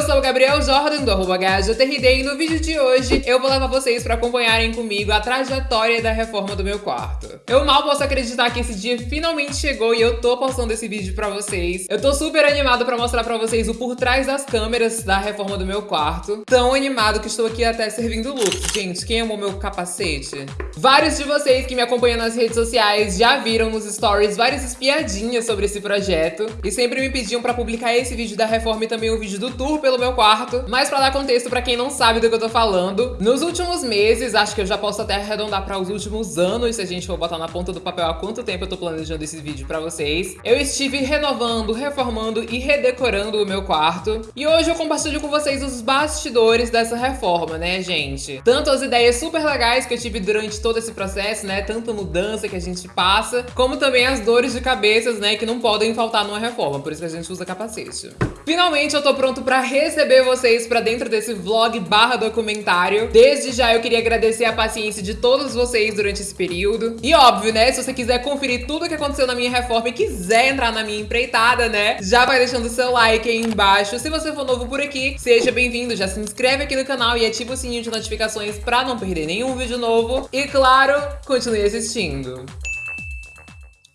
Eu sou o Gabriel Jordan, do arroba e no vídeo de hoje eu vou levar vocês pra acompanharem comigo a trajetória da reforma do meu quarto. Eu mal posso acreditar que esse dia finalmente chegou e eu tô postando esse vídeo pra vocês. Eu tô super animado pra mostrar pra vocês o por trás das câmeras da reforma do meu quarto. Tão animado que estou aqui até servindo looks. Gente, quem amou meu capacete? Vários de vocês que me acompanham nas redes sociais já viram nos stories várias espiadinhas sobre esse projeto e sempre me pediam pra publicar esse vídeo da reforma e também o vídeo do tour pelo meu quarto. Mas pra dar contexto pra quem não sabe do que eu tô falando, nos últimos meses, acho que eu já posso até arredondar pra os últimos anos, se a gente for botar na ponta do papel há quanto tempo eu tô planejando esse vídeo pra vocês. Eu estive renovando, reformando e redecorando o meu quarto. E hoje eu compartilho com vocês os bastidores dessa reforma, né, gente? Tanto as ideias super legais que eu tive durante todo esse processo, né, tanta mudança que a gente passa, como também as dores de cabeças, né, que não podem faltar numa reforma, por isso que a gente usa capacete. Finalmente eu tô pronto pra receber vocês pra dentro desse vlog barra documentário. Desde já eu queria agradecer a paciência de todos vocês durante esse período. E óbvio, né, se você quiser conferir tudo o que aconteceu na minha reforma e quiser entrar na minha empreitada, né, já vai deixando o seu like aí embaixo. Se você for novo por aqui, seja bem-vindo, já se inscreve aqui no canal e ativa o sininho de notificações pra não perder nenhum vídeo novo. E claro, continue assistindo.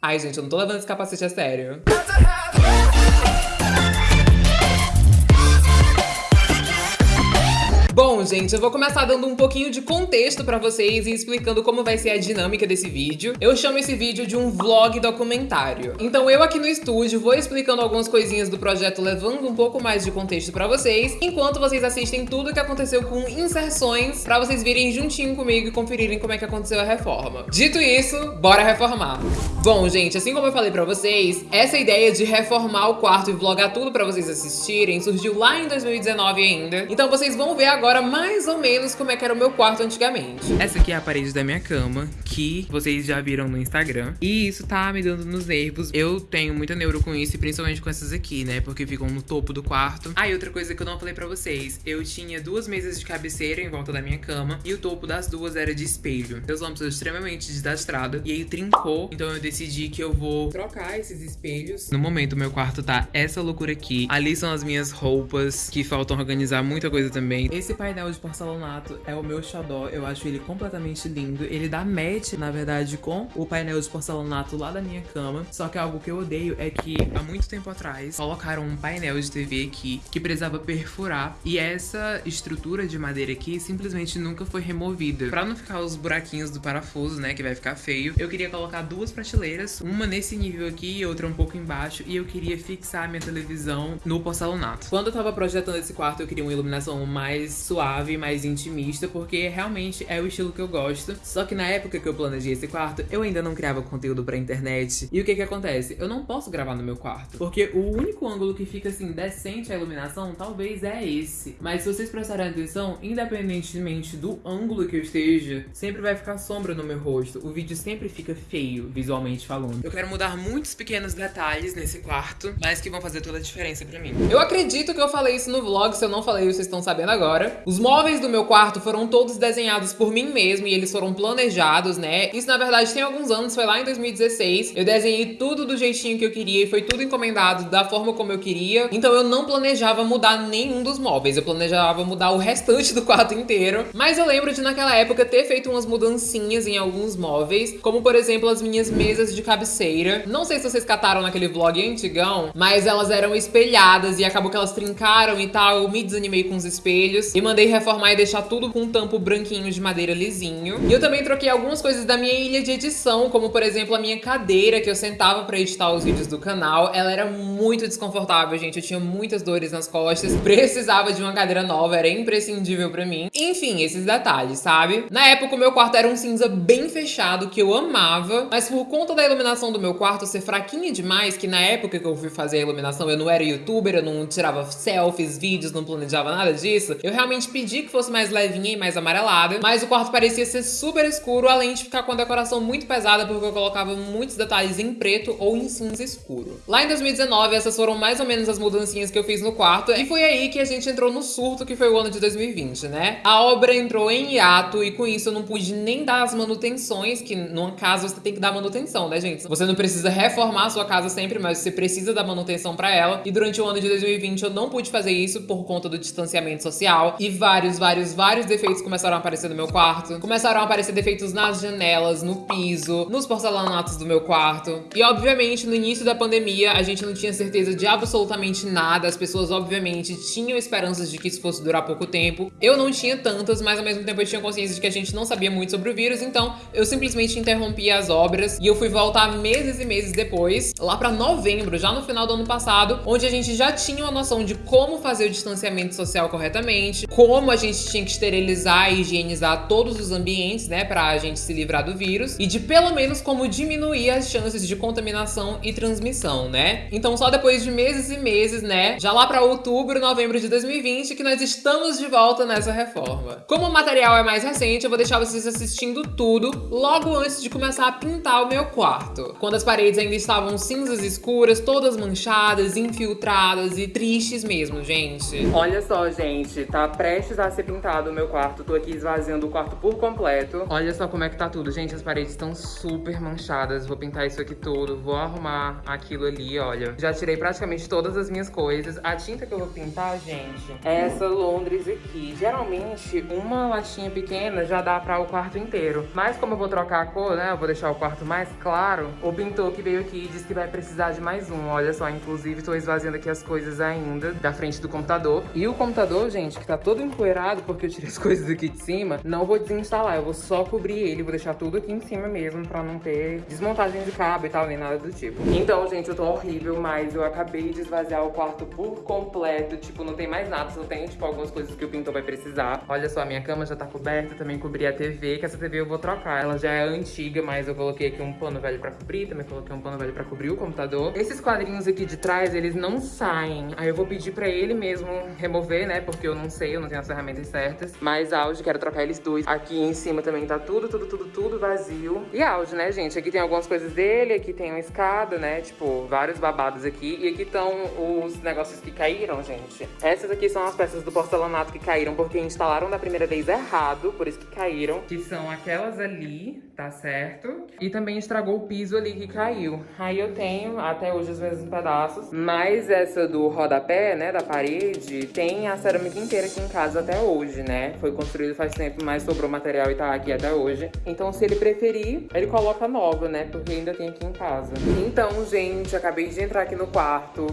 Ai, gente, eu não tô levando esse capacete a sério. Bom, gente, eu vou começar dando um pouquinho de contexto pra vocês e explicando como vai ser a dinâmica desse vídeo. Eu chamo esse vídeo de um vlog documentário. Então eu aqui no estúdio vou explicando algumas coisinhas do projeto, levando um pouco mais de contexto pra vocês, enquanto vocês assistem tudo o que aconteceu com inserções, pra vocês virem juntinho comigo e conferirem como é que aconteceu a reforma. Dito isso, bora reformar! Bom, gente, assim como eu falei pra vocês, essa ideia de reformar o quarto e vlogar tudo pra vocês assistirem surgiu lá em 2019 ainda. Então vocês vão ver agora agora mais ou menos como é que era o meu quarto antigamente. Essa aqui é a parede da minha cama, que vocês já viram no Instagram. E isso tá me dando nos nervos. Eu tenho muita neuro com isso, e principalmente com essas aqui, né? Porque ficam no topo do quarto. Ah, outra coisa que eu não falei pra vocês. Eu tinha duas mesas de cabeceira em volta da minha cama. E o topo das duas era de espelho. Uma pessoa extremamente desastrada. E aí trincou. Então eu decidi que eu vou trocar esses espelhos. No momento, meu quarto tá essa loucura aqui. Ali são as minhas roupas, que faltam organizar muita coisa também. Esse painel de porcelanato é o meu xodó, eu acho ele completamente lindo. Ele dá match, na verdade, com o painel de porcelanato lá da minha cama. Só que algo que eu odeio é que, há muito tempo atrás, colocaram um painel de TV aqui que precisava perfurar. E essa estrutura de madeira aqui simplesmente nunca foi removida. Pra não ficar os buraquinhos do parafuso, né, que vai ficar feio, eu queria colocar duas prateleiras, uma nesse nível aqui e outra um pouco embaixo. E eu queria fixar a minha televisão no porcelanato. Quando eu tava projetando esse quarto, eu queria uma iluminação mais suave, mais intimista, porque realmente é o estilo que eu gosto. Só que na época que eu planejei esse quarto, eu ainda não criava conteúdo pra internet. E o que que acontece? Eu não posso gravar no meu quarto, porque o único ângulo que fica assim decente a iluminação talvez é esse. Mas se vocês prestarem atenção, independentemente do ângulo que eu esteja, sempre vai ficar sombra no meu rosto. O vídeo sempre fica feio, visualmente falando. Eu quero mudar muitos pequenos detalhes nesse quarto, mas que vão fazer toda a diferença pra mim. Eu acredito que eu falei isso no vlog, se eu não falei, vocês estão sabendo agora. Os móveis do meu quarto foram todos desenhados por mim mesmo e eles foram planejados, né? Isso, na verdade, tem alguns anos, foi lá em 2016. Eu desenhei tudo do jeitinho que eu queria e foi tudo encomendado da forma como eu queria. Então eu não planejava mudar nenhum dos móveis, eu planejava mudar o restante do quarto inteiro. Mas eu lembro de, naquela época, ter feito umas mudancinhas em alguns móveis, como, por exemplo, as minhas mesas de cabeceira. Não sei se vocês cataram naquele vlog antigão, mas elas eram espelhadas e acabou que elas trincaram e tal. Eu me desanimei com os espelhos e mandei reformar e deixar tudo com um tampo branquinho de madeira lisinho. E eu também troquei algumas coisas da minha ilha de edição, como por exemplo a minha cadeira que eu sentava pra editar os vídeos do canal. Ela era muito desconfortável, gente. Eu tinha muitas dores nas costas, precisava de uma cadeira nova, era imprescindível pra mim. Enfim, esses detalhes, sabe? Na época o meu quarto era um cinza bem fechado, que eu amava, mas por conta da iluminação do meu quarto ser fraquinha demais, que na época que eu fui fazer a iluminação eu não era youtuber, eu não tirava selfies, vídeos, não planejava nada disso, eu realmente pedi pedi que fosse mais levinha e mais amarelada, mas o quarto parecia ser super escuro, além de ficar com a decoração muito pesada, porque eu colocava muitos detalhes em preto ou em cinza escuro. Lá em 2019, essas foram mais ou menos as mudancinhas que eu fiz no quarto, e foi aí que a gente entrou no surto, que foi o ano de 2020, né? A obra entrou em hiato, e com isso eu não pude nem dar as manutenções, que numa casa você tem que dar manutenção, né, gente? Você não precisa reformar a sua casa sempre, mas você precisa dar manutenção pra ela, e durante o ano de 2020 eu não pude fazer isso por conta do distanciamento social, e vários, vários, vários defeitos começaram a aparecer no meu quarto. Começaram a aparecer defeitos nas janelas, no piso, nos porcelanatos do meu quarto. E obviamente, no início da pandemia, a gente não tinha certeza de absolutamente nada. As pessoas, obviamente, tinham esperanças de que isso fosse durar pouco tempo. Eu não tinha tantas, mas ao mesmo tempo eu tinha consciência de que a gente não sabia muito sobre o vírus, então eu simplesmente interrompi as obras e eu fui voltar meses e meses depois, lá pra novembro, já no final do ano passado, onde a gente já tinha uma noção de como fazer o distanciamento social corretamente, como a gente tinha que esterilizar e higienizar todos os ambientes, né, pra gente se livrar do vírus, e de pelo menos como diminuir as chances de contaminação e transmissão, né? Então só depois de meses e meses, né, já lá pra outubro, novembro de 2020, que nós estamos de volta nessa reforma. Como o material é mais recente, eu vou deixar vocês assistindo tudo logo antes de começar a pintar o meu quarto. Quando as paredes ainda estavam cinzas escuras, todas manchadas, infiltradas e tristes mesmo, gente. Olha só, gente, tá prestes a ser pintado o meu quarto. Tô aqui esvaziando o quarto por completo. Olha só como é que tá tudo. Gente, as paredes estão super manchadas. Vou pintar isso aqui tudo, vou arrumar aquilo ali, olha. Já tirei praticamente todas as minhas coisas. A tinta que eu vou pintar, gente, é essa Londres aqui. Geralmente, uma latinha pequena já dá pra o quarto inteiro. Mas como eu vou trocar a cor, né, eu vou deixar o quarto mais claro, o pintor que veio aqui disse que vai precisar de mais um. Olha só, inclusive, tô esvaziando aqui as coisas ainda da frente do computador. E o computador, gente, que tá todo empoeirado porque eu tirei as coisas aqui de cima, não vou desinstalar. Eu vou só cobrir ele, vou deixar tudo aqui em cima mesmo pra não ter desmontagem de cabo e tal, nem nada do tipo. Então, gente, eu tô horrível, mas eu acabei de esvaziar o quarto por completo. Tipo, não tem mais nada, só tem, tipo, algumas coisas que o pintor vai precisar. Olha só, a minha cama já tá coberta, também cobri a TV, que essa TV eu vou trocar. Ela já é antiga, mas eu coloquei aqui um pano velho pra cobrir, também coloquei um pano velho pra cobrir o computador. Esses quadrinhos aqui de trás, eles não saem. Aí eu vou pedir pra ele mesmo remover, né, porque eu não sei, eu não tenho as ferramentas certas. Mas áudio, quero trocar eles dois. Aqui em cima também tá tudo, tudo, tudo, tudo vazio. E áudio, né, gente? Aqui tem algumas coisas dele, aqui tem uma escada, né, tipo, vários babados aqui. E aqui estão os negócios que caíram, gente. Essas aqui são as peças do porcelanato que caíram porque instalaram da primeira vez errado, por isso que caíram. Que são aquelas ali, tá certo? E também estragou o piso ali que caiu. Aí eu tenho até hoje os mesmos pedaços. Mas essa do rodapé, né, da parede, tem a cerâmica inteira aqui em casa até hoje, né? Foi construído faz tempo, mas sobrou material e tá aqui até hoje. Então se ele preferir, ele coloca nova, né? Porque ainda tem aqui em casa. Então, gente, acabei de entrar aqui no quarto.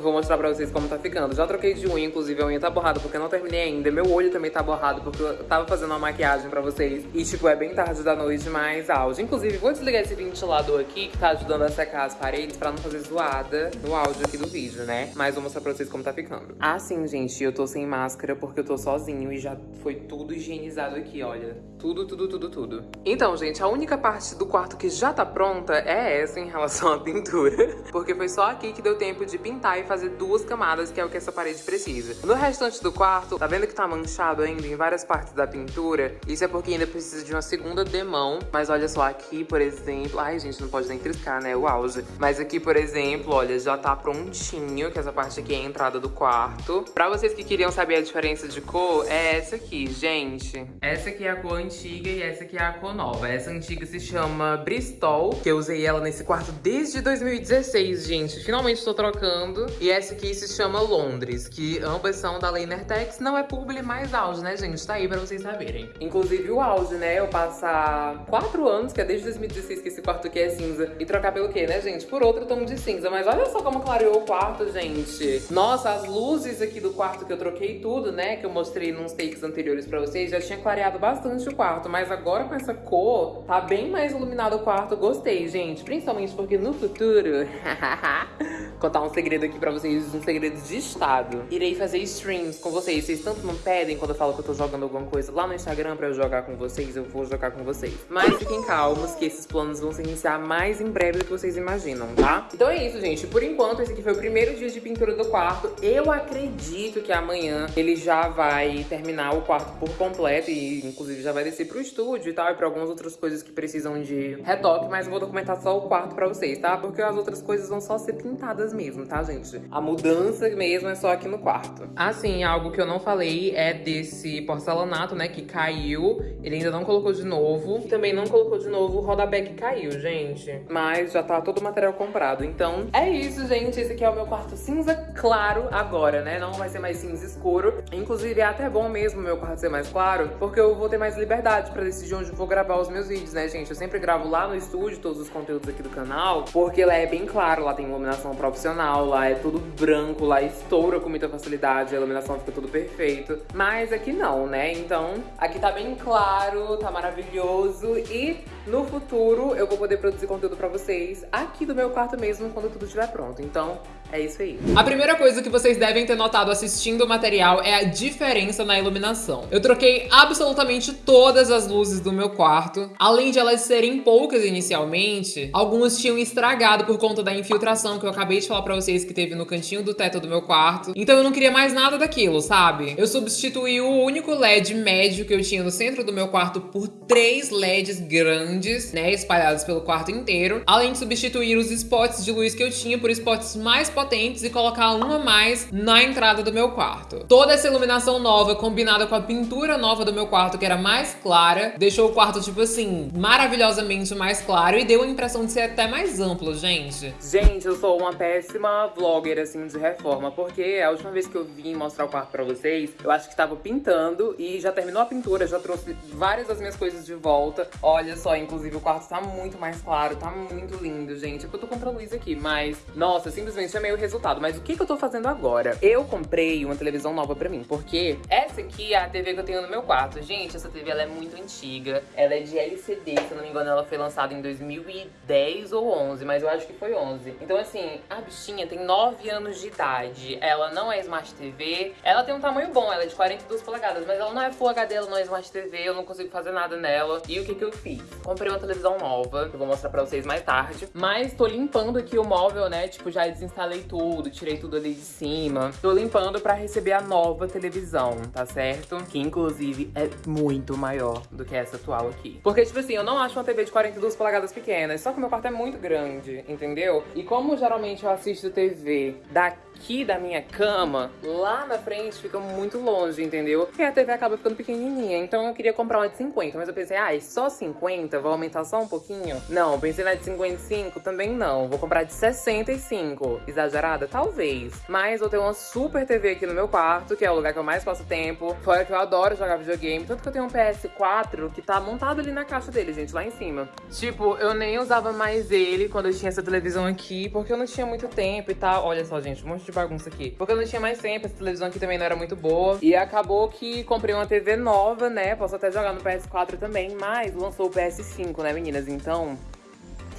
Eu vou mostrar pra vocês como tá ficando. Já troquei de unha, inclusive a unha tá borrada porque eu não terminei ainda. Meu olho também tá borrado porque eu tava fazendo uma maquiagem pra vocês. E, tipo, é bem tarde da noite, mas áudio. Inclusive, vou desligar esse ventilador aqui que tá ajudando a secar as paredes pra não fazer zoada no áudio aqui do vídeo, né? Mas vou mostrar pra vocês como tá ficando. Ah, sim, gente, eu tô sem máscara porque eu tô sozinho e já foi tudo higienizado aqui, olha. Tudo, tudo, tudo, tudo. Então, gente, a única parte do quarto que já tá pronta é essa em relação à pintura. Porque foi só aqui que deu tempo de pintar e fazer duas camadas, que é o que essa parede precisa. No restante do quarto, tá vendo que tá manchado ainda em várias partes da pintura? Isso é porque ainda precisa de uma segunda demão. Mas olha só, aqui, por exemplo... Ai, gente, não pode nem triscar, né? O auge. Mas aqui, por exemplo, olha, já tá prontinho, que essa parte aqui é a entrada do quarto. Pra vocês que queriam saber a diferença de cor, é essa aqui, gente. Essa aqui é a cor antiga e essa aqui é a cor nova. Essa antiga se chama Bristol, que eu usei ela nesse quarto desde 2016, gente. Finalmente tô trocando. E essa aqui se chama Londres, que ambas são da Leinertex. Não é publi mais auge, né, gente? Tá aí pra vocês saberem. Inclusive o auge, né? Eu passar quatro anos, que é desde 2016 que esse quarto aqui é cinza, e trocar pelo quê, né, gente? Por outro tom de cinza. Mas olha só como clareou o quarto, gente. Nossa, as luzes aqui do quarto que eu troquei tudo, né? Que eu mostrei nos takes anteriores pra vocês, já tinha clareado bastante o quarto. Mas agora com essa cor, tá bem mais iluminado o quarto. Gostei, gente. Principalmente porque no futuro... Contar um segredo aqui pra pra vocês um segredo de estado. Irei fazer streams com vocês. Vocês tanto não pedem quando eu falo que eu tô jogando alguma coisa lá no Instagram pra eu jogar com vocês, eu vou jogar com vocês. Mas fiquem calmos que esses planos vão se iniciar mais em breve do que vocês imaginam, tá? Então é isso, gente. Por enquanto, esse aqui foi o primeiro dia de pintura do quarto. Eu acredito que amanhã ele já vai terminar o quarto por completo e inclusive já vai descer pro estúdio e tal, e pra algumas outras coisas que precisam de retoque, mas eu vou documentar só o quarto pra vocês, tá? Porque as outras coisas vão só ser pintadas mesmo, tá, gente? A mudança mesmo é só aqui no quarto. Assim, algo que eu não falei é desse porcelanato, né, que caiu. Ele ainda não colocou de novo. Também não colocou de novo o rodapé que caiu, gente. Mas já tá todo o material comprado. Então, é isso, gente. Esse aqui é o meu quarto cinza claro agora, né? Não vai ser mais cinza escuro. Inclusive, é até bom mesmo meu quarto ser mais claro, porque eu vou ter mais liberdade pra decidir onde vou gravar os meus vídeos, né, gente? Eu sempre gravo lá no estúdio todos os conteúdos aqui do canal, porque lá é bem claro, lá tem iluminação profissional, lá é tudo branco, lá estoura com muita facilidade, a iluminação fica tudo perfeito. Mas aqui não, né? Então, aqui tá bem claro, tá maravilhoso e no futuro eu vou poder produzir conteúdo pra vocês aqui do meu quarto mesmo, quando tudo estiver pronto. Então, é isso aí. A primeira coisa que vocês devem ter notado assistindo o material é a diferença na iluminação. Eu troquei absolutamente todas as luzes do meu quarto. Além de elas serem poucas inicialmente, algumas tinham estragado por conta da infiltração que eu acabei de falar pra vocês que teve no cantinho do teto do meu quarto. Então eu não queria mais nada daquilo, sabe? Eu substituí o único LED médio que eu tinha no centro do meu quarto por três LEDs grandes, né, espalhados pelo quarto inteiro. Além de substituir os spots de luz que eu tinha por spots mais potentes e colocar uma mais na entrada do meu quarto. Toda essa iluminação nova, combinada com a pintura nova do meu quarto, que era mais clara, deixou o quarto, tipo assim, maravilhosamente mais claro e deu a impressão de ser até mais amplo, gente. Gente, eu sou uma péssima vlogger, assim, de reforma, porque a última vez que eu vim mostrar o quarto pra vocês, eu acho que tava pintando e já terminou a pintura, já trouxe várias das minhas coisas de volta. Olha só, inclusive o quarto tá muito mais claro, tá muito lindo, gente. É eu tô a luz aqui, mas, nossa, simplesmente amei o resultado. Mas o que, que eu tô fazendo agora? Eu comprei uma televisão nova pra mim, porque essa aqui é a TV que eu tenho no meu quarto. Gente, essa TV ela é muito antiga. Ela é de LCD, se eu não me engano, ela foi lançada em 2010 ou 11, mas eu acho que foi 11. Então, assim, a bichinha tem 9 anos de idade. Ela não é Smart TV. Ela tem um tamanho bom, ela é de 42 polegadas, mas ela não é Full HD, ela não é Smart TV, eu não consigo fazer nada nela. E o que que eu fiz? Comprei uma televisão nova, que eu vou mostrar pra vocês mais tarde. Mas tô limpando aqui o móvel, né? Tipo, já desinstalei tudo, tirei tudo ali de cima. Tô limpando pra receber a nova televisão, tá certo? Que, inclusive, é muito maior do que essa atual aqui. Porque, tipo assim, eu não acho uma TV de 42 polegadas pequenas, só que o meu quarto é muito grande, entendeu? E como geralmente eu assisto TV daqui da minha cama, lá na frente fica muito longe, entendeu? E a TV acaba ficando pequenininha, então eu queria comprar uma de 50, mas eu pensei, ai, ah, só 50? Vou aumentar só um pouquinho? Não, pensei na de 55, também não. Vou comprar de 65. Exagerada? Talvez. Mas eu tenho uma super TV aqui no meu quarto, que é o lugar que eu mais passo tempo. Fora que eu adoro jogar videogame, tanto que eu tenho um PS4 que tá montado ali na caixa dele, gente, lá em cima. Tipo, eu nem usava mais ele quando eu tinha essa televisão aqui, porque eu não tinha muito tempo e tal. Olha só, gente, um monte de bagunça aqui. Porque eu não tinha mais tempo, essa televisão aqui também não era muito boa. E acabou que comprei uma TV nova, né? Posso até jogar no PS4 também, mas lançou o PS5, né, meninas? Então,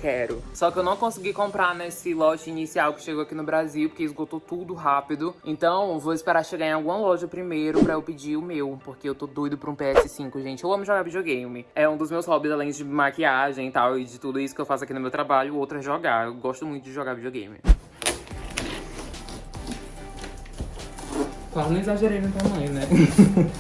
quero. Só que eu não consegui comprar nesse lote inicial que chegou aqui no Brasil, porque esgotou tudo rápido. Então, vou esperar chegar em alguma loja primeiro pra eu pedir o meu, porque eu tô doido pra um PS5, gente. Eu amo jogar videogame. É um dos meus hobbies, além de maquiagem e tal, e de tudo isso que eu faço aqui no meu trabalho, o outro é jogar. Eu gosto muito de jogar videogame. Quase não exagerei no tamanho, né?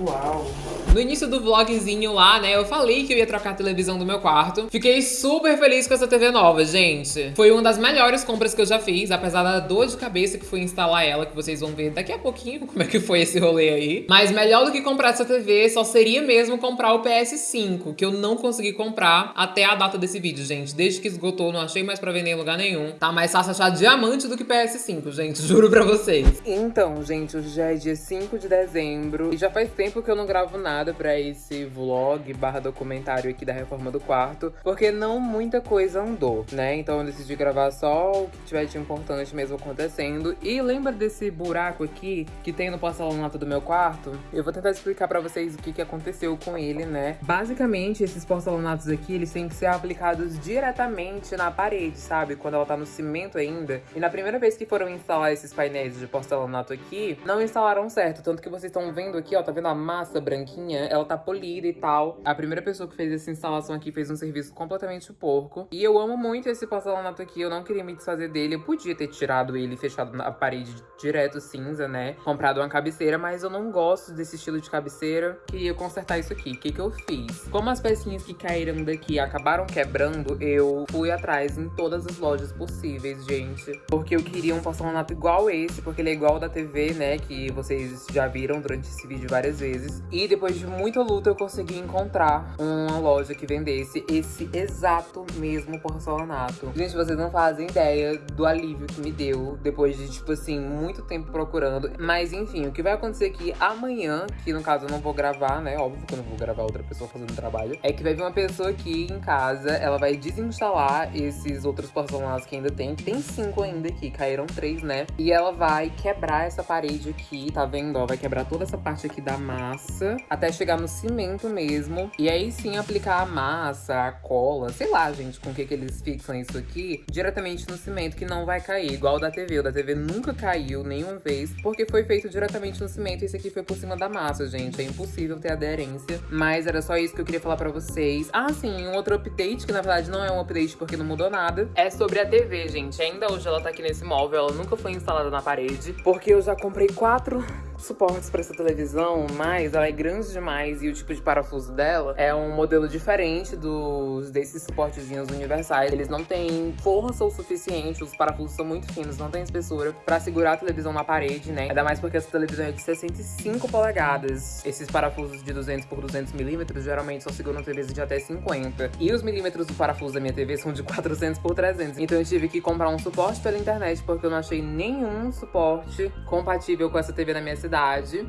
Uau! No início do vlogzinho lá, né, eu falei que eu ia trocar a televisão do meu quarto. Fiquei super feliz com essa TV nova, gente. Foi uma das melhores compras que eu já fiz, apesar da dor de cabeça que foi instalar ela, que vocês vão ver daqui a pouquinho como é que foi esse rolê aí. Mas melhor do que comprar essa TV só seria mesmo comprar o PS5, que eu não consegui comprar até a data desse vídeo, gente. Desde que esgotou, não achei mais pra vender em lugar nenhum. Tá mais fácil achar diamante do que PS5, gente, juro pra vocês. Então, gente, hoje já é dia 5 de dezembro e já faz tempo tempo que eu não gravo nada pra esse vlog barra documentário aqui da reforma do quarto, porque não muita coisa andou, né? Então eu decidi gravar só o que tiver de importante mesmo acontecendo. E lembra desse buraco aqui que tem no porcelanato do meu quarto? Eu vou tentar explicar pra vocês o que, que aconteceu com ele, né? Basicamente, esses porcelanatos aqui, eles têm que ser aplicados diretamente na parede, sabe? Quando ela tá no cimento ainda. E na primeira vez que foram instalar esses painéis de porcelanato aqui, não instalaram certo. Tanto que vocês estão vendo aqui, ó, tá vendo a massa branquinha? Ela tá polida e tal. A primeira pessoa que fez essa instalação aqui fez um serviço completamente porco. E eu amo muito esse porcelanato aqui, eu não queria me desfazer dele. Eu podia ter tirado ele fechado na parede direto cinza, né? Comprado uma cabeceira, mas eu não gosto desse estilo de cabeceira. Queria consertar isso aqui. O que que eu fiz? Como as pecinhas que caíram daqui acabaram quebrando, eu fui atrás em todas as lojas possíveis, gente. Porque eu queria um porcelanato igual esse, porque ele é igual da TV, né? Que vocês já viram durante esse vídeo várias vezes. E depois de muita luta, eu consegui encontrar uma loja que vendesse esse exato mesmo porcelanato. Gente, vocês não fazem ideia do alívio que me deu depois de, tipo assim, muito tempo procurando. Mas enfim, o que vai acontecer aqui amanhã, que no caso eu não vou gravar, né? Óbvio que eu não vou gravar outra pessoa fazendo trabalho. É que vai vir uma pessoa aqui em casa, ela vai desinstalar esses outros porcelanatos que ainda tem. Tem cinco ainda aqui, caíram três, né? E ela vai quebrar essa parede aqui, tá vendo? Ó, vai quebrar toda essa parte aqui da massa até chegar no cimento mesmo. E aí sim aplicar a massa, a cola, sei lá, gente, com o que, que eles fixam isso aqui, diretamente no cimento, que não vai cair, igual o da TV. O da TV nunca caiu nenhuma vez, porque foi feito diretamente no cimento e esse aqui foi por cima da massa, gente. É impossível ter aderência. Mas era só isso que eu queria falar pra vocês. Ah, sim, um outro update, que na verdade não é um update porque não mudou nada, é sobre a TV, gente. Ainda hoje ela tá aqui nesse móvel, ela nunca foi instalada na parede, porque eu já comprei quatro suportes para essa televisão, mas ela é grande demais e o tipo de parafuso dela é um modelo diferente dos desses suportezinhos universais. Eles não têm força o suficiente, os parafusos são muito finos, não tem espessura para segurar a televisão na parede, né? Ainda mais porque essa televisão é de 65 polegadas. Esses parafusos de 200 por 200 milímetros geralmente só seguram TVs de até 50. E os milímetros do parafuso da minha TV são de 400 por 300. Então eu tive que comprar um suporte pela internet porque eu não achei nenhum suporte compatível com essa TV na minha cidade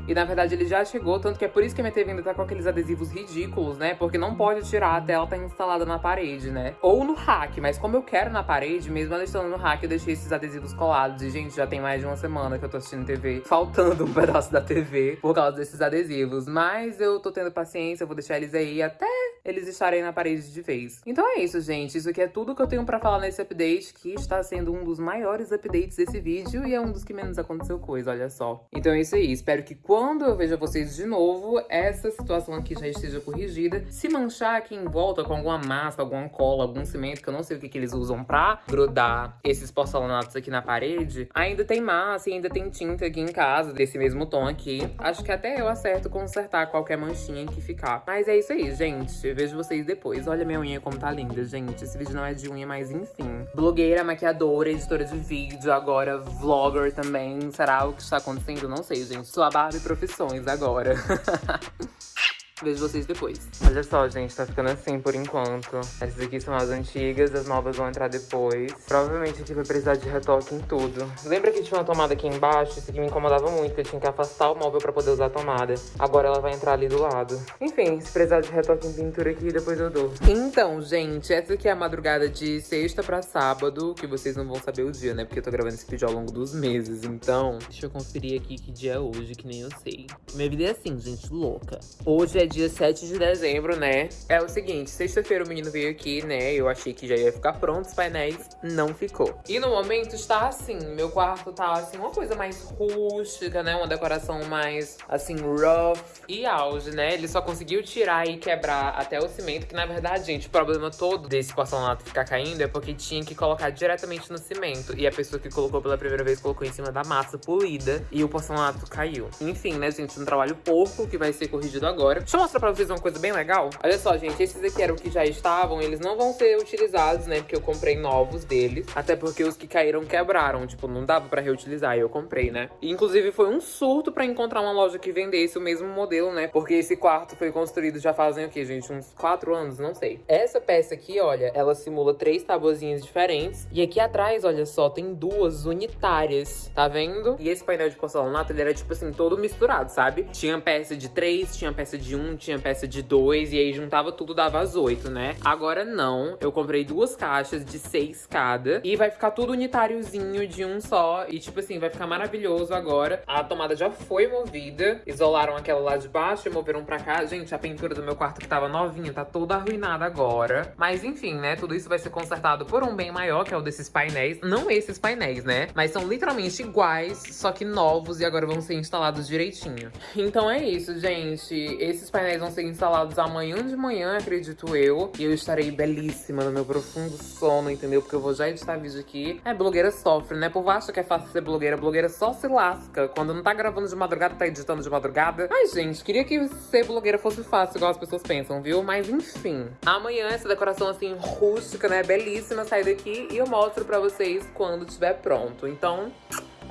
E na verdade ele já chegou, tanto que é por isso que a minha TV ainda tá com aqueles adesivos ridículos, né? Porque não pode tirar até ela tá instalada na parede, né? Ou no rack, mas como eu quero na parede, mesmo ela estando no rack, eu deixei esses adesivos colados. E, gente, já tem mais de uma semana que eu tô assistindo TV, faltando um pedaço da TV por causa desses adesivos. Mas eu tô tendo paciência, eu vou deixar eles aí até eles estarem na parede de vez. Então é isso, gente. Isso aqui é tudo que eu tenho pra falar nesse update, que está sendo um dos maiores updates desse vídeo e é um dos que menos aconteceu coisa, olha só. Então é isso aí. Espero que quando eu veja vocês de novo, essa situação aqui já esteja corrigida. Se manchar aqui em volta com alguma massa, alguma cola, algum cimento, que eu não sei o que, que eles usam pra grudar esses porcelanatos aqui na parede, ainda tem massa e ainda tem tinta aqui em casa, desse mesmo tom aqui. Acho que até eu acerto consertar qualquer manchinha que ficar. Mas é isso aí, gente. Eu vejo vocês depois. Olha minha unha como tá linda, gente. Esse vídeo não é de unha, mas enfim. Blogueira, maquiadora, editora de vídeo, agora vlogger também. Será o que está acontecendo? Não sei, gente. Sou a Barbie Profissões agora. Vejo vocês depois. Olha só, gente, tá ficando assim por enquanto. Essas aqui são as antigas, as novas vão entrar depois. Provavelmente aqui vai precisar de retoque em tudo. Lembra que tinha uma tomada aqui embaixo? Isso aqui me incomodava muito, que eu tinha que afastar o móvel pra poder usar a tomada. Agora ela vai entrar ali do lado. Enfim, se precisar de retoque em pintura aqui, depois eu dou. Então, gente, essa aqui é a madrugada de sexta pra sábado, que vocês não vão saber o dia, né? Porque eu tô gravando esse vídeo ao longo dos meses, então... Deixa eu conferir aqui que dia é hoje, que nem eu sei. Minha vida é assim, gente, louca. Hoje é dia 7 de dezembro, né? É o seguinte, sexta-feira o menino veio aqui, né? Eu achei que já ia ficar pronto os painéis, não ficou. E no momento está assim, meu quarto tá assim, uma coisa mais rústica, né? Uma decoração mais, assim, rough e auge, né? Ele só conseguiu tirar e quebrar até o cimento, que na verdade, gente, o problema todo desse porcelanato ficar caindo é porque tinha que colocar diretamente no cimento. E a pessoa que colocou pela primeira vez colocou em cima da massa polida e o porcelanato caiu. Enfim, né, gente, um trabalho porco que vai ser corrigido agora Deixa eu mostrar pra vocês uma coisa bem legal. Olha só, gente, esses aqui eram que já estavam, eles não vão ser utilizados, né? Porque eu comprei novos deles. Até porque os que caíram quebraram, tipo, não dava pra reutilizar, e eu comprei, né? E, inclusive, foi um surto pra encontrar uma loja que vendesse o mesmo modelo, né? Porque esse quarto foi construído já fazem o quê, gente? Uns quatro anos? Não sei. Essa peça aqui, olha, ela simula três tabuzinhas diferentes. E aqui atrás, olha só, tem duas unitárias, tá vendo? E esse painel de porcelanato, ele era, tipo assim, todo misturado, sabe? Tinha peça de três, tinha peça de um, tinha peça de dois, e aí juntava tudo, dava as oito, né? Agora não, eu comprei duas caixas de seis cada, e vai ficar tudo unitáriozinho de um só, e tipo assim, vai ficar maravilhoso agora. A tomada já foi movida, isolaram aquela lá de baixo e moveram pra cá. Gente, a pintura do meu quarto que tava novinha tá toda arruinada agora. Mas enfim, né, tudo isso vai ser consertado por um bem maior, que é o desses painéis. Não esses painéis, né, mas são literalmente iguais, só que novos e agora vão ser instalados direitinho. Então é isso, gente. Esses painéis vão ser instalados amanhã de manhã, acredito eu. E eu estarei belíssima no meu profundo sono, entendeu? Porque eu vou já editar vídeo aqui. É, blogueira sofre, né? O povo acha que é fácil ser blogueira. Blogueira só se lasca. Quando não tá gravando de madrugada, tá editando de madrugada. Ai, gente, queria que ser blogueira fosse fácil, igual as pessoas pensam, viu? Mas enfim. Amanhã, essa decoração assim, rústica, né? Belíssima, sai daqui e eu mostro pra vocês quando estiver pronto. Então,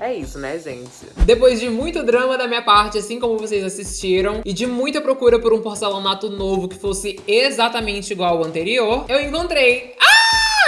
é isso, né, gente? Depois de muito drama da minha parte, assim como vocês assistiram, e de muita procura por um porcelanato novo que fosse exatamente igual ao anterior, eu encontrei. Ah!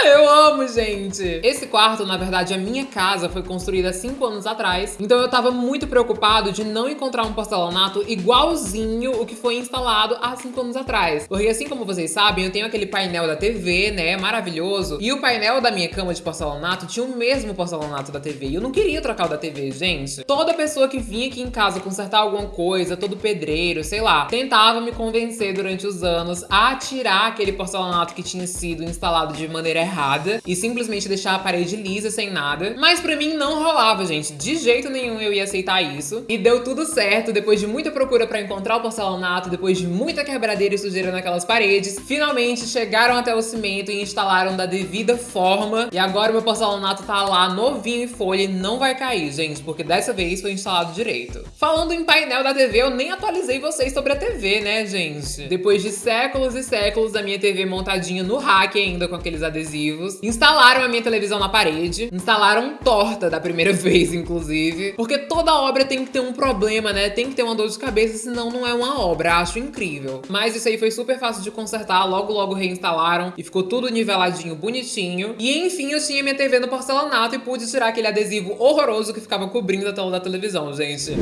Eu amo, gente! Esse quarto, na verdade, a minha casa foi construída há 5 anos atrás, então eu tava muito preocupado de não encontrar um porcelanato igualzinho o que foi instalado há 5 anos atrás. Porque assim como vocês sabem, eu tenho aquele painel da TV, né, maravilhoso, e o painel da minha cama de porcelanato tinha o mesmo porcelanato da TV, e eu não queria trocar o da TV, gente. Toda pessoa que vinha aqui em casa consertar alguma coisa, todo pedreiro, sei lá, tentava me convencer durante os anos a tirar aquele porcelanato que tinha sido instalado de maneira errada e simplesmente deixar a parede lisa sem nada. Mas pra mim não rolava, gente. De jeito nenhum eu ia aceitar isso. E deu tudo certo, depois de muita procura pra encontrar o porcelanato, depois de muita quebradeira e sujeira naquelas paredes, finalmente chegaram até o cimento e instalaram da devida forma. E agora o meu porcelanato tá lá novinho em folha e não vai cair, gente, porque dessa vez foi instalado direito. Falando em painel da TV, eu nem atualizei vocês sobre a TV, né, gente? Depois de séculos e séculos da minha TV montadinha no rack ainda com aqueles adesivos, instalaram a minha televisão na parede, instalaram torta da primeira vez, inclusive, porque toda obra tem que ter um problema, né? Tem que ter uma dor de cabeça, senão não é uma obra. Acho incrível. Mas isso aí foi super fácil de consertar, logo logo reinstalaram e ficou tudo niveladinho, bonitinho. E enfim, eu tinha minha TV no porcelanato e pude tirar aquele adesivo horroroso que ficava cobrindo a tela da televisão, gente.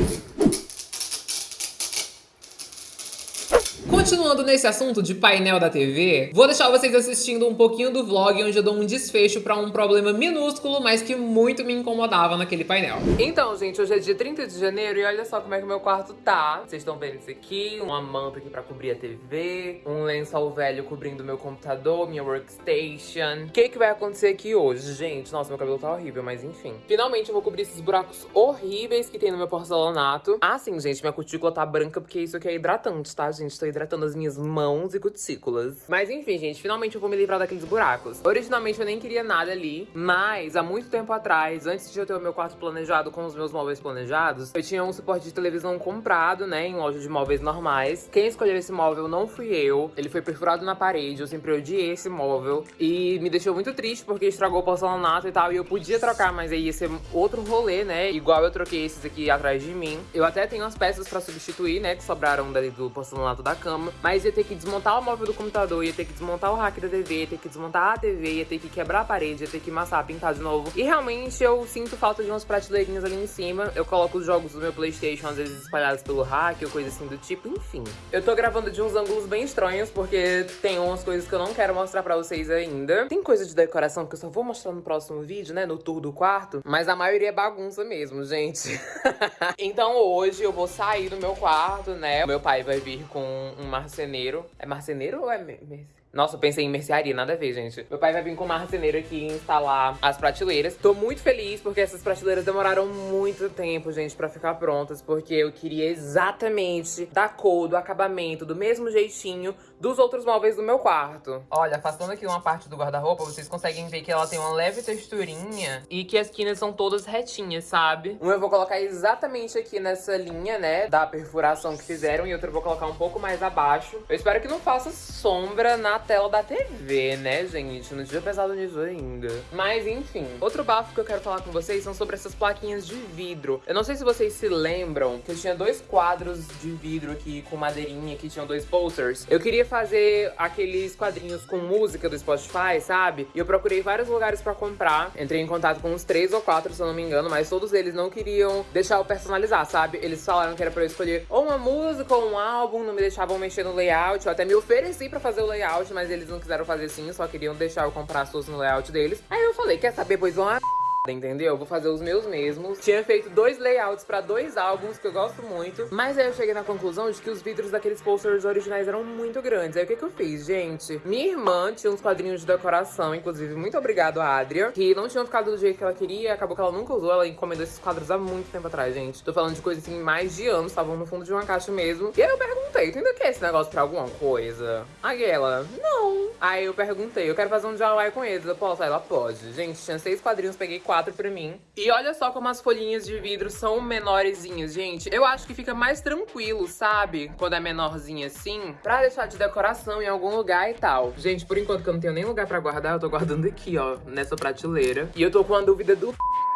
Continuando nesse assunto de painel da TV, vou deixar vocês assistindo um pouquinho do vlog onde eu dou um desfecho pra um problema minúsculo, mas que muito me incomodava naquele painel. Então, gente, hoje é dia 30 de janeiro e olha só como é que meu quarto tá. Vocês estão vendo isso aqui, uma manta aqui pra cobrir a TV, um lençol velho cobrindo meu computador, minha workstation. O que que vai acontecer aqui hoje, gente? Nossa, meu cabelo tá horrível, mas enfim. Finalmente eu vou cobrir esses buracos horríveis que tem no meu porcelanato. Ah, sim, gente, minha cutícula tá branca porque isso aqui é hidratante, tá, gente? Tô hidratando as minhas mãos e cutículas. Mas enfim, gente, finalmente eu vou me livrar daqueles buracos. Originalmente eu nem queria nada ali, mas há muito tempo atrás, antes de eu ter o meu quarto planejado com os meus móveis planejados, eu tinha um suporte de televisão comprado, né, em loja de móveis normais. Quem escolheu esse móvel não fui eu. Ele foi perfurado na parede, eu sempre odiei esse móvel. E me deixou muito triste porque estragou o porcelanato e tal. E eu podia trocar, mas aí ia ser outro rolê, né? Igual eu troquei esses aqui atrás de mim. Eu até tenho as peças pra substituir, né, que sobraram dali do porcelanato da cama. Mas ia ter que desmontar o móvel do computador, ia ter que desmontar o rack da TV, ia ter que desmontar a TV, ia ter que quebrar a parede, ia ter que amassar, pintar de novo. E realmente eu sinto falta de umas prateleirinhas ali em cima. Eu coloco os jogos do meu Playstation às vezes espalhados pelo rack ou coisa assim do tipo, enfim. Eu tô gravando de uns ângulos bem estranhos porque tem umas coisas que eu não quero mostrar pra vocês ainda. Tem coisa de decoração que eu só vou mostrar no próximo vídeo, né, no tour do quarto. Mas a maioria é bagunça mesmo, gente. então hoje eu vou sair do meu quarto, né. Meu pai vai vir com um marceneiro. É marceneiro ou é... Nossa, eu pensei em mercearia, nada a ver, gente. Meu pai vai vir com uma marceneiro aqui instalar as prateleiras. Tô muito feliz porque essas prateleiras demoraram muito tempo, gente, pra ficar prontas. Porque eu queria exatamente da cor, do acabamento, do mesmo jeitinho dos outros móveis do meu quarto. Olha, afastando aqui uma parte do guarda-roupa, vocês conseguem ver que ela tem uma leve texturinha e que as quinas são todas retinhas, sabe? Um eu vou colocar exatamente aqui nessa linha, né, da perfuração que fizeram e outro eu vou colocar um pouco mais abaixo. Eu espero que não faça sombra na tela da TV, né, gente? Não tinha pensado nisso ainda. Mas, enfim. Outro bafo que eu quero falar com vocês são sobre essas plaquinhas de vidro. Eu não sei se vocês se lembram que eu tinha dois quadros de vidro aqui com madeirinha que tinham dois posters. Eu queria fazer aqueles quadrinhos com música do Spotify, sabe? E eu procurei vários lugares pra comprar. Entrei em contato com uns três ou quatro, se eu não me engano, mas todos eles não queriam deixar eu personalizar, sabe? Eles falaram que era pra eu escolher ou uma música ou um álbum, não me deixavam mexer no layout. Eu até me ofereci pra fazer o layout, mas eles não quiseram fazer assim, só queriam deixar eu comprar as coisas no layout deles. Aí eu falei, quer saber, pois vão entendeu? Vou fazer os meus mesmos. Tinha feito dois layouts pra dois álbuns que eu gosto muito, mas aí eu cheguei na conclusão de que os vidros daqueles posters originais eram muito grandes. Aí o que que eu fiz, gente? Minha irmã tinha uns quadrinhos de decoração, inclusive muito obrigado a Adria, que não tinham ficado do jeito que ela queria, acabou que ela nunca usou, ela encomendou esses quadros há muito tempo atrás, gente. Tô falando de coisas assim, mais de anos, estavam no fundo de uma caixa mesmo. E aí eu perguntei, tu ainda quer esse negócio pra alguma coisa? Aí ela, não. Aí eu perguntei, eu quero fazer um DIY com eles, eu posso? Aí ela, pode. Gente, tinha seis quadrinhos, peguei quatro pra mim. E olha só como as folhinhas de vidro são menorzinhas, gente. Eu acho que fica mais tranquilo, sabe? Quando é menorzinha assim, pra deixar de decoração em algum lugar e tal. Gente, por enquanto que eu não tenho nem lugar pra guardar, eu tô guardando aqui, ó, nessa prateleira. E eu tô com a dúvida do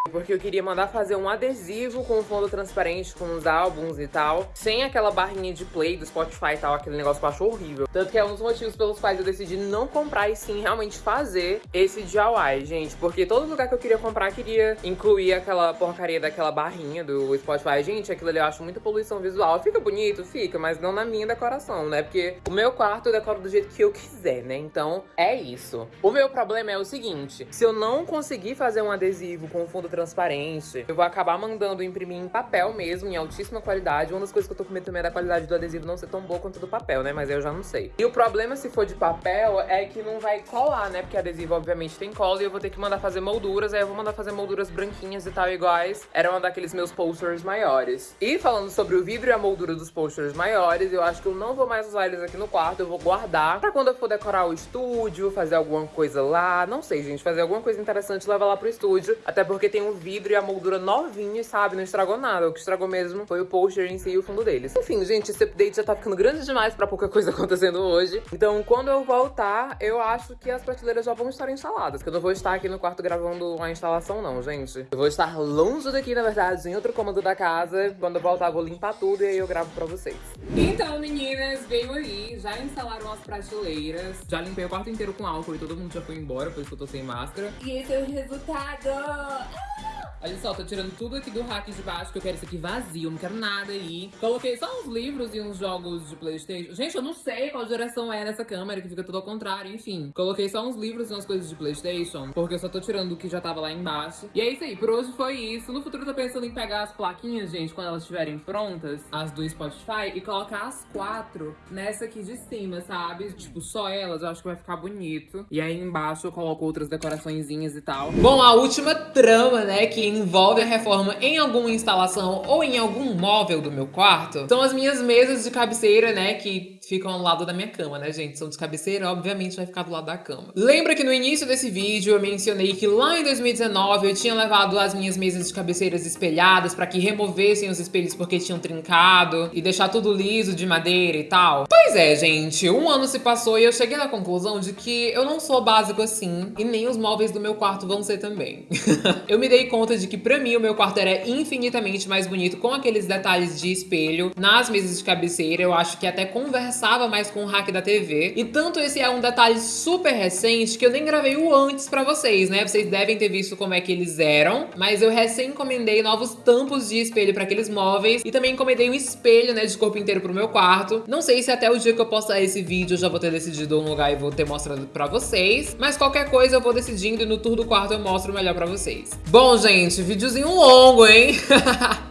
porque eu queria mandar fazer um adesivo com fundo transparente, com os álbuns e tal, sem aquela barrinha de play do Spotify e tal, aquele negócio que eu acho horrível. Tanto que é um dos motivos pelos quais eu decidi não comprar e sim realmente fazer esse DIY, gente. Porque todo lugar que eu queria comprar queria incluir aquela porcaria daquela barrinha do Spotify. Gente, aquilo ali eu acho muita poluição visual. Fica bonito? Fica, mas não na minha decoração, né? Porque o meu quarto eu decoro do jeito que eu quiser, né? Então, é isso. O meu problema é o seguinte, se eu não conseguir fazer um adesivo com fundo transparente transparente. Eu vou acabar mandando imprimir em papel mesmo, em altíssima qualidade. Uma das coisas que eu tô com medo também é da qualidade do adesivo não ser tão boa quanto do papel, né? Mas eu já não sei. E o problema se for de papel é que não vai colar, né? Porque adesivo obviamente tem cola e eu vou ter que mandar fazer molduras. Aí eu vou mandar fazer molduras branquinhas e tal, iguais. Era uma daqueles meus posters maiores. E falando sobre o vidro e a moldura dos posters maiores, eu acho que eu não vou mais usar eles aqui no quarto. Eu vou guardar pra quando eu for decorar o estúdio, fazer alguma coisa lá. Não sei, gente. Fazer alguma coisa interessante levar lá pro estúdio. Até porque tem um vidro vidro e a moldura novinha, sabe? Não estragou nada. O que estragou mesmo foi o poster em si e o fundo deles. Enfim, gente, esse update já tá ficando grande demais pra pouca coisa acontecendo hoje. Então, quando eu voltar, eu acho que as prateleiras já vão estar instaladas. Que eu não vou estar aqui no quarto gravando a instalação, não, gente. Eu vou estar longe daqui, na verdade, em outro cômodo da casa. Quando eu voltar, eu vou limpar tudo e aí eu gravo pra vocês. Então, meninas, veio aí. Já instalaram as prateleiras. Já limpei o quarto inteiro com álcool e todo mundo já foi embora, por isso que eu tô sem máscara. E esse é o resultado. Olha só, tô tirando tudo aqui do rack de baixo, que eu quero isso aqui vazio, não quero nada aí. Coloquei só uns livros e uns jogos de Playstation. Gente, eu não sei qual geração é nessa câmera, que fica tudo ao contrário, enfim. Coloquei só uns livros e umas coisas de Playstation, porque eu só tô tirando o que já tava lá embaixo. E é isso aí, por hoje foi isso. No futuro eu tô pensando em pegar as plaquinhas, gente, quando elas estiverem prontas, as do Spotify, e colocar as quatro nessa aqui de cima, sabe? Tipo, só elas, eu acho que vai ficar bonito. E aí embaixo eu coloco outras decoraçõezinhas e tal. Bom, a última trama, né, que envolve a reforma em alguma instalação ou em algum móvel do meu quarto, são as minhas mesas de cabeceira, né, que ficam ao lado da minha cama, né, gente? São de cabeceira, obviamente vai ficar do lado da cama. Lembra que no início desse vídeo eu mencionei que lá em 2019 eu tinha levado as minhas mesas de cabeceiras espelhadas para que removessem os espelhos porque tinham trincado e deixar tudo liso de madeira e tal? Pois é, gente, um ano se passou e eu cheguei na conclusão de que eu não sou básico assim e nem os móveis do meu quarto vão ser também. eu me dei conta de que pra mim o meu quarto era infinitamente mais bonito com aqueles detalhes de espelho nas mesas de cabeceira. Eu acho que até conversava mais com o rack da TV. E tanto esse é um detalhe super recente que eu nem gravei o antes pra vocês, né? Vocês devem ter visto como é que eles eram. Mas eu recém encomendei novos tampos de espelho pra aqueles móveis. E também encomendei um espelho, né, de corpo inteiro pro meu quarto. Não sei se até o dia que eu postar esse vídeo eu já vou ter decidido um lugar e vou ter mostrado pra vocês. Mas qualquer coisa eu vou decidindo e no tour do quarto eu mostro melhor pra vocês. Bom, gente, videozinho longo, hein?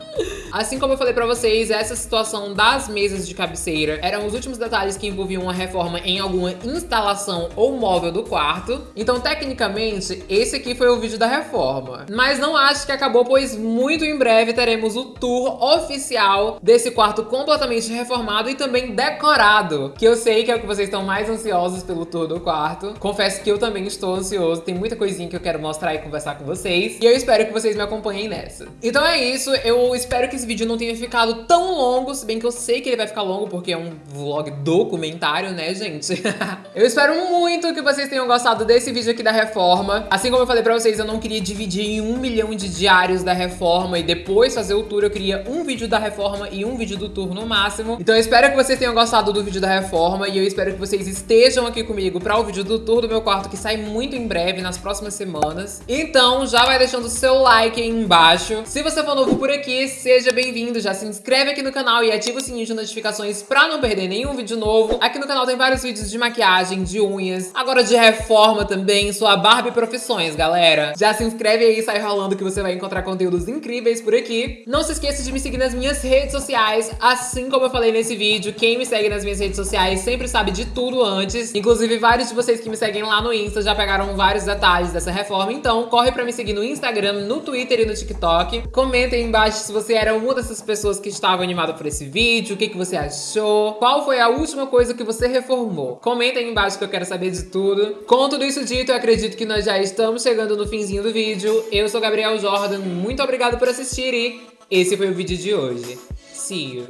Assim como eu falei pra vocês, essa situação das mesas de cabeceira eram os últimos detalhes que envolviam uma reforma em alguma instalação ou móvel do quarto. Então, tecnicamente, esse aqui foi o vídeo da reforma. Mas não acho que acabou, pois muito em breve teremos o tour oficial desse quarto completamente reformado e também decorado. Que eu sei que é o que vocês estão mais ansiosos pelo tour do quarto. Confesso que eu também estou ansioso, tem muita coisinha que eu quero mostrar e conversar com vocês. E eu espero que vocês me acompanhem nessa. Então é isso, eu espero que esse vídeo não tenha ficado tão longo, se bem que eu sei que ele vai ficar longo porque é um vlog documentário, né, gente? eu espero muito que vocês tenham gostado desse vídeo aqui da reforma. Assim como eu falei pra vocês, eu não queria dividir em um milhão de diários da reforma e depois fazer o tour. Eu queria um vídeo da reforma e um vídeo do tour no máximo. Então eu espero que vocês tenham gostado do vídeo da reforma e eu espero que vocês estejam aqui comigo pra o vídeo do tour do meu quarto que sai muito em breve, nas próximas semanas. Então já vai deixando o seu like aí embaixo. Se você for novo por aqui, seja bem-vindo. Já se inscreve aqui no canal e ativa o sininho de notificações pra não perder nenhum vídeo novo. Aqui no canal tem vários vídeos de maquiagem, de unhas, agora de reforma também. Sou a Barbie Profissões, galera. Já se inscreve aí e sai rolando que você vai encontrar conteúdos incríveis por aqui. Não se esqueça de me seguir nas minhas redes sociais, assim como eu falei nesse vídeo. Quem me segue nas minhas redes sociais sempre sabe de tudo antes. Inclusive, vários de vocês que me seguem lá no Insta já pegaram vários detalhes dessa reforma. Então, corre pra me seguir no Instagram, no Twitter e no TikTok. Comenta aí embaixo se você era uma dessas pessoas que estava animada por esse vídeo, o que, que você achou, qual foi a última coisa que você reformou. Comenta aí embaixo que eu quero saber de tudo. Com tudo isso dito, eu acredito que nós já estamos chegando no finzinho do vídeo. Eu sou Gabriel Jordan, muito obrigado por assistir e esse foi o vídeo de hoje. See you!